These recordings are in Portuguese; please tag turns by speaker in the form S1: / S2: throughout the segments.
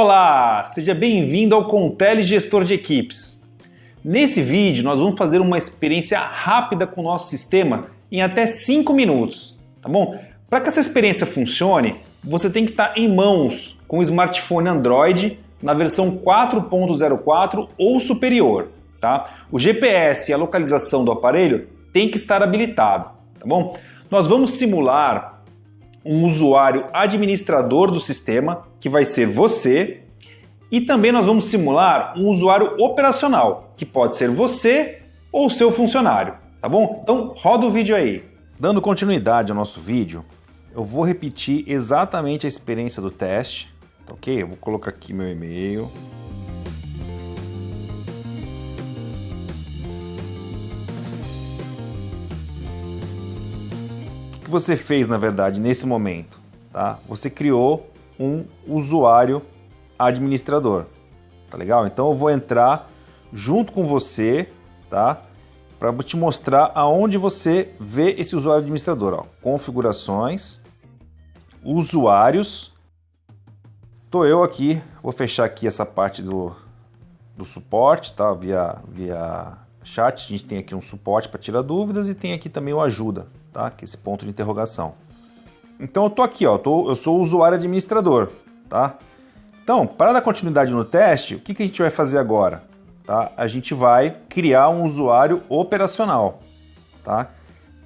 S1: Olá, seja bem-vindo ao Contele Gestor de Equipes. Nesse vídeo nós vamos fazer uma experiência rápida com o nosso sistema em até 5 minutos, tá bom? Para que essa experiência funcione, você tem que estar em mãos com o smartphone Android na versão 4.04 ou superior, tá? O GPS e a localização do aparelho tem que estar habilitado, tá bom? Nós vamos simular um usuário administrador do sistema, que vai ser você, e também nós vamos simular um usuário operacional, que pode ser você ou seu funcionário, tá bom? Então roda o vídeo aí. Dando continuidade ao nosso vídeo, eu vou repetir exatamente a experiência do teste, tá ok? Eu vou colocar aqui meu e-mail. Que você fez, na verdade, nesse momento? Tá? Você criou um usuário administrador, tá legal? Então eu vou entrar junto com você, tá? Para te mostrar aonde você vê esse usuário administrador, ó. Configurações, usuários. Tô eu aqui, vou fechar aqui essa parte do, do suporte, tá? Via, via chat, a gente tem aqui um suporte para tirar dúvidas e tem aqui também o ajuda, tá? Que é esse ponto de interrogação. Então eu tô aqui, ó, tô, eu sou o usuário administrador, tá? Então, para dar continuidade no teste, o que, que a gente vai fazer agora? Tá? A gente vai criar um usuário operacional, tá?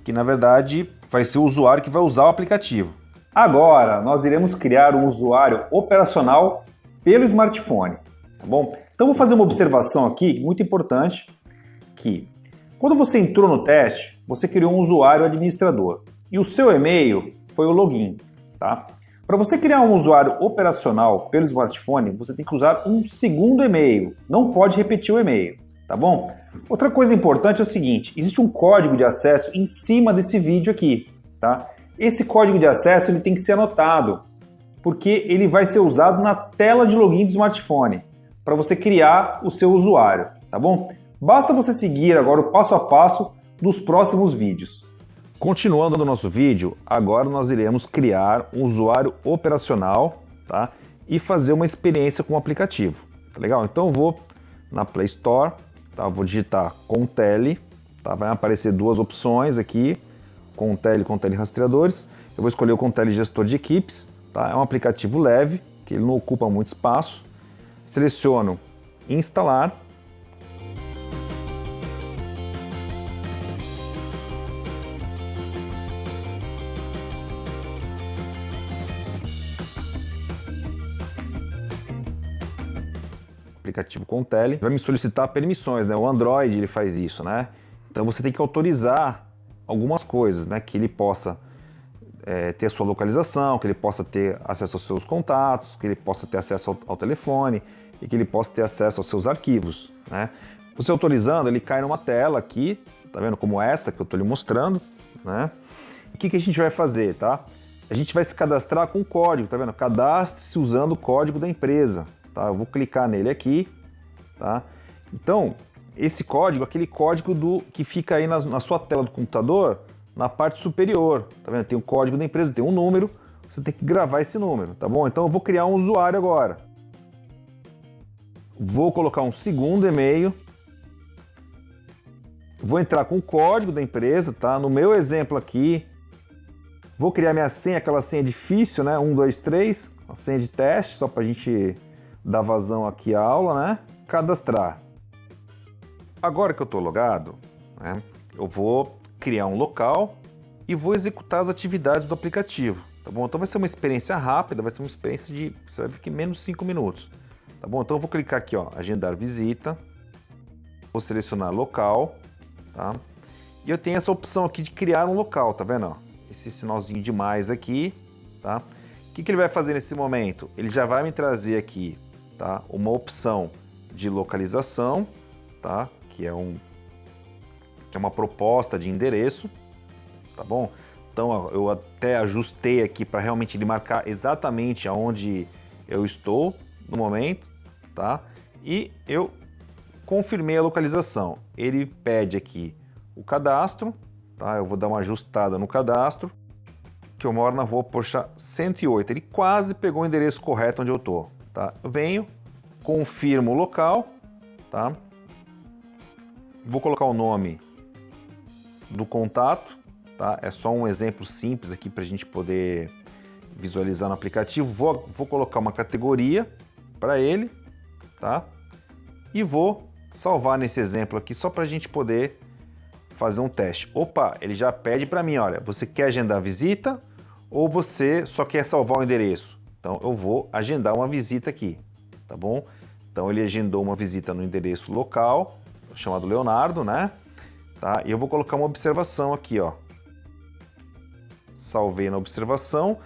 S1: Que na verdade vai ser o usuário que vai usar o aplicativo. Agora, nós iremos criar um usuário operacional pelo smartphone, tá bom? Então vou fazer uma observação aqui muito importante, que quando você entrou no teste, você criou um usuário administrador e o seu e-mail foi o login, tá? Para você criar um usuário operacional pelo smartphone, você tem que usar um segundo e-mail, não pode repetir o e-mail, tá bom? Outra coisa importante é o seguinte, existe um código de acesso em cima desse vídeo aqui, tá? Esse código de acesso ele tem que ser anotado, porque ele vai ser usado na tela de login do smartphone, para você criar o seu usuário, tá bom? Basta você seguir agora o passo a passo dos próximos vídeos. Continuando no nosso vídeo, agora nós iremos criar um usuário operacional tá? e fazer uma experiência com o aplicativo. Tá legal? Então eu vou na Play Store, tá? vou digitar Contele, tá? vai aparecer duas opções aqui, Contele e Contele Rastreadores. Eu vou escolher o Contele Gestor de Equipes, tá? é um aplicativo leve, que ele não ocupa muito espaço. Seleciono Instalar aplicativo com tele, vai me solicitar permissões, né? O Android ele faz isso, né? Então você tem que autorizar algumas coisas, né? Que ele possa é, ter sua localização, que ele possa ter acesso aos seus contatos, que ele possa ter acesso ao, ao telefone e que ele possa ter acesso aos seus arquivos, né? Você autorizando, ele cai numa tela aqui, tá vendo? Como essa que eu estou lhe mostrando, né? O que, que a gente vai fazer, tá? A gente vai se cadastrar com o código, tá vendo? Cadastre-se usando o código da empresa, Tá? Eu vou clicar nele aqui. Tá? Então, esse código, aquele código do que fica aí na, na sua tela do computador, na parte superior. Tá vendo? Tem o código da empresa, tem um número, você tem que gravar esse número, tá bom? Então eu vou criar um usuário agora. Vou colocar um segundo e-mail. Vou entrar com o código da empresa, tá? No meu exemplo aqui, vou criar minha senha, aquela senha difícil, né? 1, 2, 3, a senha de teste, só para a gente dar vazão aqui à aula, né? Cadastrar. Agora que eu estou logado, né, eu vou criar um local e vou executar as atividades do aplicativo, tá bom? Então vai ser uma experiência rápida, vai ser uma experiência de, você vai ver que menos de 5 minutos, tá bom? Então eu vou clicar aqui, ó, agendar visita, vou selecionar local, tá? E eu tenho essa opção aqui de criar um local, tá vendo? Esse sinalzinho de mais aqui, tá? O que, que ele vai fazer nesse momento? Ele já vai me trazer aqui tá? uma opção de localização, tá? que, é um, que é uma proposta de endereço, tá bom? Então eu até ajustei aqui para realmente ele marcar exatamente aonde eu estou no momento, tá? E eu confirmei a localização. Ele pede aqui o cadastro, tá? Eu vou dar uma ajustada no cadastro, que eu moro na rua Poxa 108. Ele quase pegou o endereço correto onde eu estou tá? Eu venho, confirmo o local, tá? Vou colocar o nome do contato, tá? É só um exemplo simples aqui para a gente poder visualizar no aplicativo. Vou, vou colocar uma categoria para ele, tá? E vou salvar nesse exemplo aqui só para a gente poder fazer um teste. Opa, ele já pede para mim, olha, você quer agendar visita ou você só quer salvar o endereço? Então eu vou agendar uma visita aqui, tá bom? Então ele agendou uma visita no endereço local, chamado Leonardo, né? Tá? E eu vou colocar uma observação aqui, ó. Salvei na observação,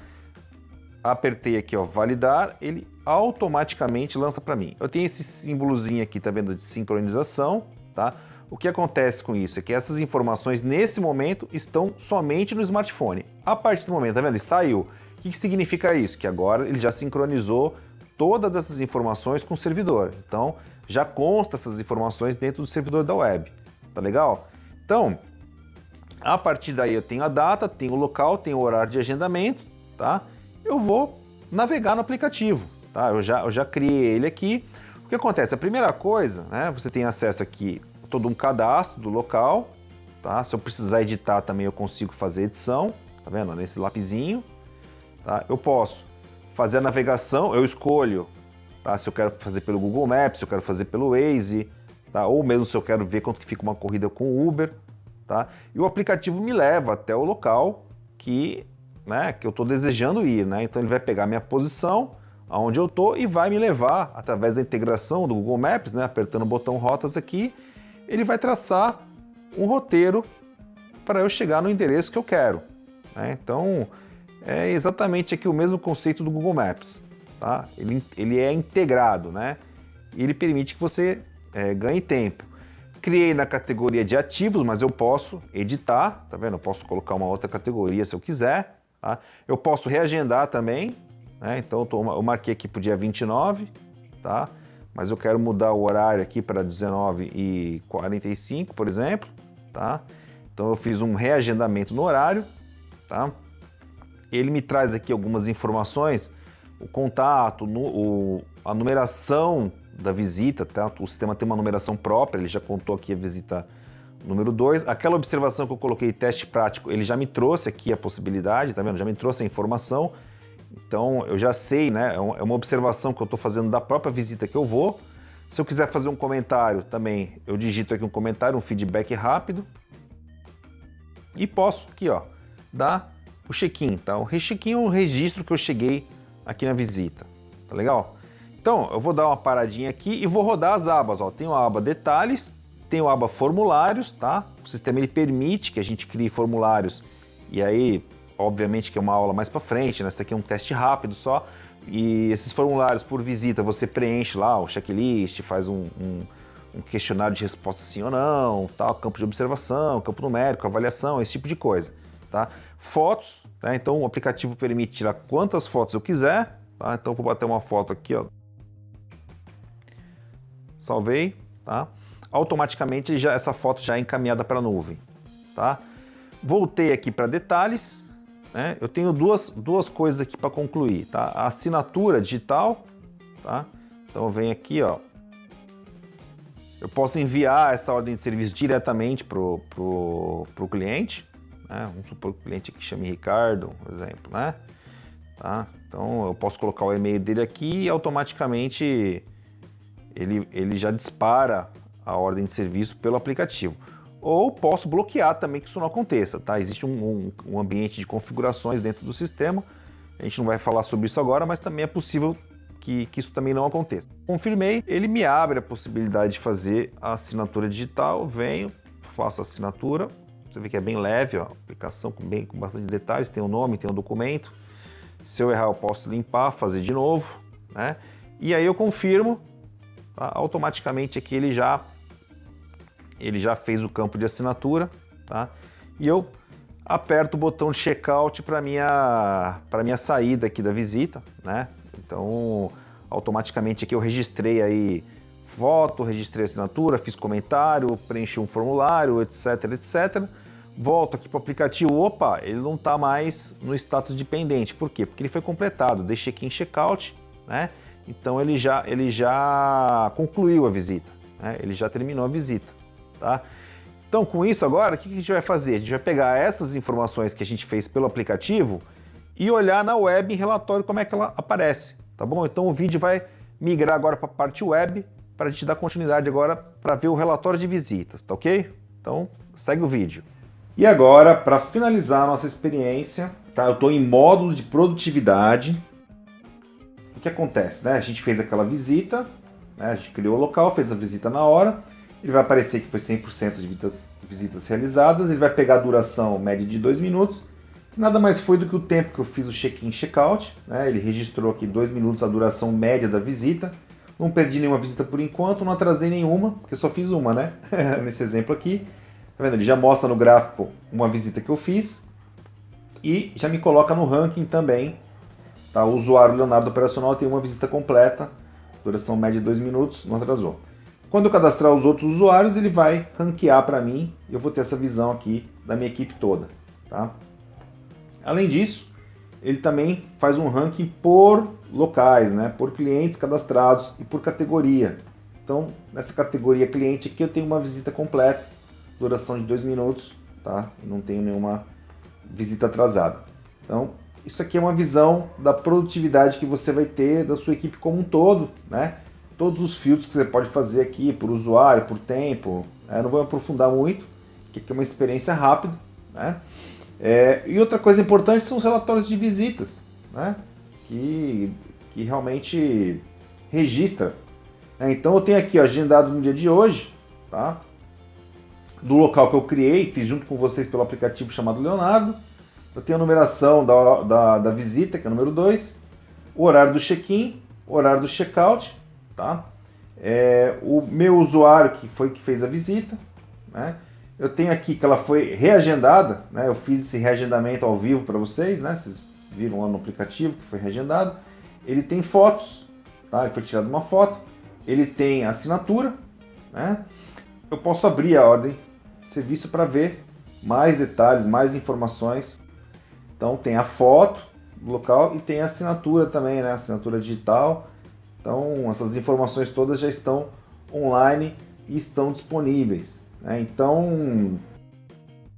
S1: apertei aqui, ó, validar, ele automaticamente lança para mim. Eu tenho esse símbolozinho aqui, tá vendo, de sincronização, tá? O que acontece com isso é que essas informações nesse momento estão somente no smartphone. A partir do momento, tá vendo? Ele saiu. Que, que significa isso? Que agora ele já sincronizou todas essas informações com o servidor. Então, já consta essas informações dentro do servidor da web. Tá legal? Então, a partir daí eu tenho a data, tenho o local, tenho o horário de agendamento, tá? Eu vou navegar no aplicativo, tá? Eu já, eu já criei ele aqui. O que acontece? A primeira coisa, né? Você tem acesso aqui a todo um cadastro do local, tá? Se eu precisar editar também eu consigo fazer edição, tá vendo? Nesse lapisinho, tá? Eu posso fazer a navegação, eu escolho tá? se eu quero fazer pelo Google Maps, se eu quero fazer pelo Waze, tá? ou mesmo se eu quero ver quanto que fica uma corrida com o Uber. Tá? E o aplicativo me leva até o local que, né, que eu estou desejando ir. Né? Então ele vai pegar minha posição, aonde eu estou, e vai me levar, através da integração do Google Maps, né, apertando o botão rotas aqui, ele vai traçar um roteiro para eu chegar no endereço que eu quero. Né? Então, é exatamente aqui o mesmo conceito do Google Maps. Tá? Ele, ele é integrado, né? Ele permite que você é, ganhe tempo. Criei na categoria de ativos, mas eu posso editar, tá vendo? Eu posso colocar uma outra categoria se eu quiser. Tá? Eu posso reagendar também, né? Então eu, tô, eu marquei aqui para o dia 29, tá? Mas eu quero mudar o horário aqui para 19h45, por exemplo, tá? Então eu fiz um reagendamento no horário, tá? Ele me traz aqui algumas informações, o contato, o, a numeração da visita, tá? o sistema tem uma numeração própria, ele já contou aqui a visita número 2. Aquela observação que eu coloquei, teste prático, ele já me trouxe aqui a possibilidade, tá vendo? Já me trouxe a informação. Então eu já sei, né? É, é uma observação que eu estou fazendo da própria visita que eu vou. Se eu quiser fazer um comentário também, eu digito aqui um comentário, um feedback rápido. E posso aqui, ó, dar o check-in, tá? O check-in é o registro que eu cheguei aqui na visita, tá legal? Então, eu vou dar uma paradinha aqui e vou rodar as abas, ó. Tem a aba detalhes, tem a aba formulários, tá? O sistema ele permite que a gente crie formulários e aí, obviamente que é uma aula mais para frente, né? Esse aqui é um teste rápido só. E esses formulários por visita você preenche lá o checklist, faz um, um, um questionário de resposta sim ou não, tal, campo de observação, campo numérico, avaliação, esse tipo de coisa, tá? Fotos, né? então o aplicativo permite tirar quantas fotos eu quiser, tá? Então vou bater uma foto aqui, ó. Salvei, tá? Automaticamente já, essa foto já é encaminhada para a nuvem, tá? Voltei aqui para detalhes, né? Eu tenho duas, duas coisas aqui para concluir, tá? A assinatura digital, tá? Então venho aqui, ó. Eu posso enviar essa ordem de serviço diretamente para o cliente, né? Vamos supor que o cliente aqui chame Ricardo, por exemplo, né? Tá? Então eu posso colocar o e-mail dele aqui e automaticamente ele, ele já dispara a ordem de serviço pelo aplicativo. Ou posso bloquear também que isso não aconteça, tá? Existe um, um, um ambiente de configurações dentro do sistema, a gente não vai falar sobre isso agora, mas também é possível que, que, isso também não aconteça. Confirmei, ele me abre a possibilidade de fazer a assinatura digital, venho, faço a assinatura, você vê que é bem leve, ó, aplicação com, bem, com bastante detalhes, tem o nome, tem o documento. Se eu errar, eu posso limpar, fazer de novo, né? E aí eu confirmo, tá? automaticamente aqui ele já, ele já fez o campo de assinatura, tá? E eu aperto o botão de checkout para minha para minha saída aqui da visita, né? Então, automaticamente aqui eu registrei aí foto, registrei assinatura, fiz comentário, preenchi um formulário, etc, etc volto aqui para o aplicativo, opa, ele não está mais no status dependente. Por quê? Porque ele foi completado, deixei aqui em checkout, né? então ele já, ele já concluiu a visita, né? ele já terminou a visita. Tá? Então, com isso agora, o que a gente vai fazer? A gente vai pegar essas informações que a gente fez pelo aplicativo e olhar na web em relatório como é que ela aparece, tá bom? Então o vídeo vai migrar agora para a parte web para a gente dar continuidade agora para ver o relatório de visitas, tá ok? Então, segue o vídeo. E agora, para finalizar a nossa experiência, tá? Eu estou em módulo de produtividade. O que acontece, né? A gente fez aquela visita, né? a gente criou o local, fez a visita na hora, ele vai aparecer que foi 100% de visitas, visitas realizadas, ele vai pegar a duração média de 2 minutos, nada mais foi do que o tempo que eu fiz o check-in check-out, né? ele registrou aqui 2 minutos a duração média da visita, não perdi nenhuma visita por enquanto, não atrasei nenhuma, porque só fiz uma, né? Nesse exemplo aqui. Tá vendo? Ele já mostra no gráfico uma visita que eu fiz e já me coloca no ranking também. Tá? O usuário Leonardo Operacional tem uma visita completa, duração média de 2 minutos, não atrasou. Quando eu cadastrar os outros usuários, ele vai ranquear para mim e eu vou ter essa visão aqui da minha equipe toda. Tá? Além disso, ele também faz um ranking por locais, né? por clientes cadastrados e por categoria. Então, nessa categoria cliente aqui eu tenho uma visita completa, duração de dois minutos, tá? Não tenho nenhuma visita atrasada. Então, isso aqui é uma visão da produtividade que você vai ter da sua equipe como um todo, né? todos os filtros que você pode fazer aqui por usuário, por tempo. Né? Não vou aprofundar muito, porque aqui é uma experiência rápida. Né? É, e outra coisa importante são os relatórios de visitas, né? que, que realmente registra. Né? Então eu tenho aqui ó, agendado no dia de hoje, tá? Do local que eu criei, fiz junto com vocês pelo aplicativo chamado Leonardo. Eu tenho a numeração da, da, da visita, que é o número 2, o horário do check-in, o horário do check-out, tá? É, o meu usuário que foi que fez a visita, né? Eu tenho aqui que ela foi reagendada, né? Eu fiz esse reagendamento ao vivo para vocês, né? Vocês viram lá no aplicativo que foi reagendado. Ele tem fotos, tá? Ele foi tirado uma foto. Ele tem assinatura, né? Eu posso abrir a ordem de serviço para ver mais detalhes, mais informações. Então tem a foto do local e tem a assinatura também, né? Assinatura digital então, essas informações todas já estão online e estão disponíveis. Né? Então,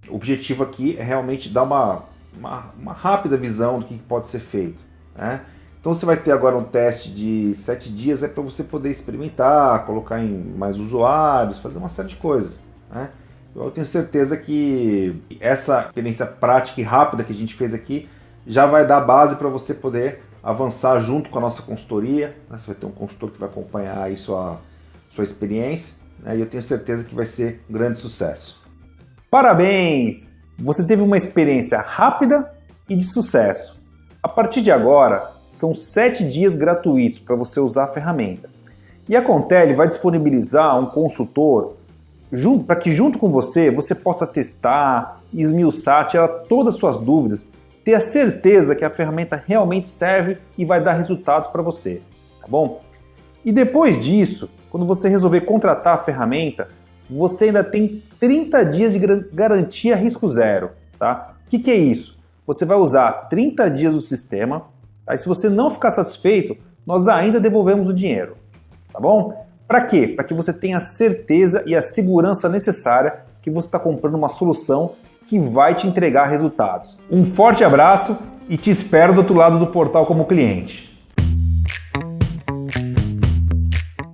S1: o objetivo aqui é realmente dar uma, uma, uma rápida visão do que pode ser feito. Né? Então, você vai ter agora um teste de sete dias, é para você poder experimentar, colocar em mais usuários, fazer uma série de coisas. Né? Eu tenho certeza que essa experiência prática e rápida que a gente fez aqui já vai dar base para você poder avançar junto com a nossa consultoria. Né? Você vai ter um consultor que vai acompanhar aí sua, sua experiência né? e eu tenho certeza que vai ser um grande sucesso.
S2: Parabéns! Você teve uma experiência rápida e de sucesso. A partir de agora, são sete dias gratuitos para você usar a ferramenta. E a Contele vai disponibilizar um consultor para que junto com você, você possa testar, esmiuçar, tirar todas as suas dúvidas ter a certeza que a ferramenta realmente serve e vai dar resultados para você, tá bom? E depois disso, quando você resolver contratar a ferramenta, você ainda tem 30 dias de garantia risco zero, tá? O que, que é isso? Você vai usar 30 dias do sistema, tá? e se você não ficar satisfeito, nós ainda devolvemos o dinheiro, tá bom? Para quê? Para que você tenha a certeza e a segurança necessária que você está comprando uma solução que vai te entregar resultados. Um forte abraço e te espero do outro lado do portal como cliente.